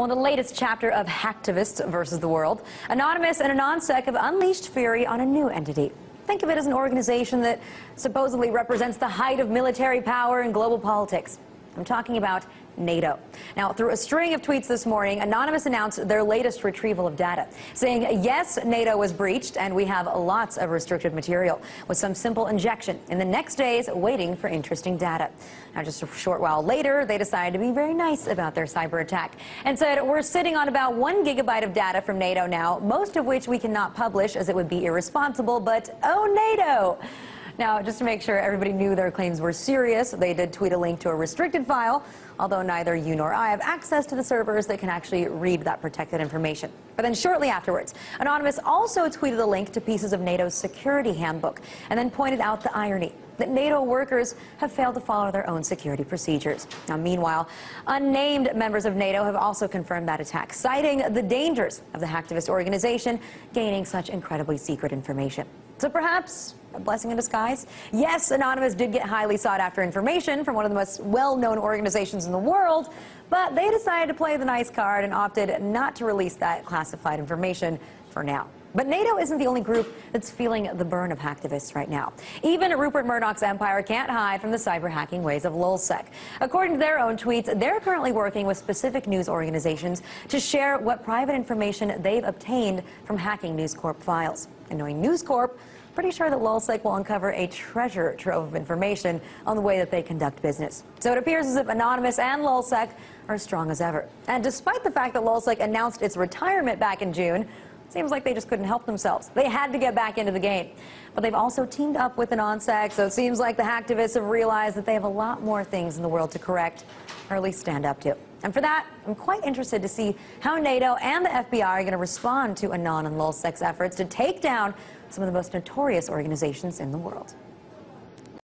Well, in the latest chapter of Hacktivists versus the World, Anonymous and AntiSec have unleashed fury on a new entity. Think of it as an organization that supposedly represents the height of military power in global politics. I'm talking about NATO. Now, through a string of tweets this morning, Anonymous announced their latest retrieval of data, saying, yes, NATO was breached, and we have lots of restricted material, with some simple injection in the next days waiting for interesting data. Now, just a short while later, they decided to be very nice about their cyber attack and said, we're sitting on about one gigabyte of data from NATO now, most of which we cannot publish as it would be irresponsible, but oh, NATO! Now, just to make sure everybody knew their claims were serious, they did tweet a link to a restricted file, although neither you nor I have access to the servers that can actually read that protected information. But then shortly afterwards, Anonymous also tweeted a link to pieces of NATO's security handbook and then pointed out the irony that NATO workers have failed to follow their own security procedures. Now, meanwhile, unnamed members of NATO have also confirmed that attack, citing the dangers of the hacktivist organization gaining such incredibly secret information. So perhaps a blessing in disguise? Yes, Anonymous did get highly sought after information from one of the most well-known organizations in the world, but they decided to play the nice card and opted not to release that classified information for now. But NATO isn't the only group that's feeling the burn of hacktivists right now. Even Rupert Murdoch's empire can't hide from the cyber hacking ways of Lulzsec. According to their own tweets, they're currently working with specific news organizations to share what private information they've obtained from hacking News Corp files. And knowing News Corp, pretty sure that Lulzsec will uncover a treasure trove of information on the way that they conduct business. So it appears as if Anonymous and Lulzsec are strong as ever. And despite the fact that Lulzsec announced its retirement back in June, Seems like they just couldn't help themselves. They had to get back into the game. But they've also teamed up with AntiSec, so it seems like the hacktivists have realized that they have a lot more things in the world to correct, or at least stand up to. And for that, I'm quite interested to see how NATO and the FBI are going to respond to Anon and Lulzsec's efforts to take down some of the most notorious organizations in the world.